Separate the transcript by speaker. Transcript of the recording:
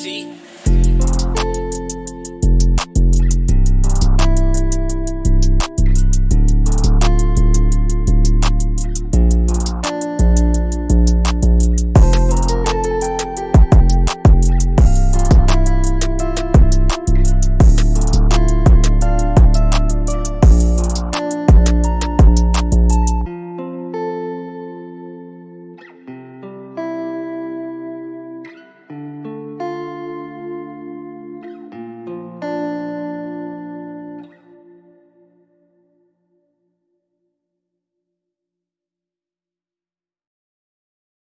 Speaker 1: see.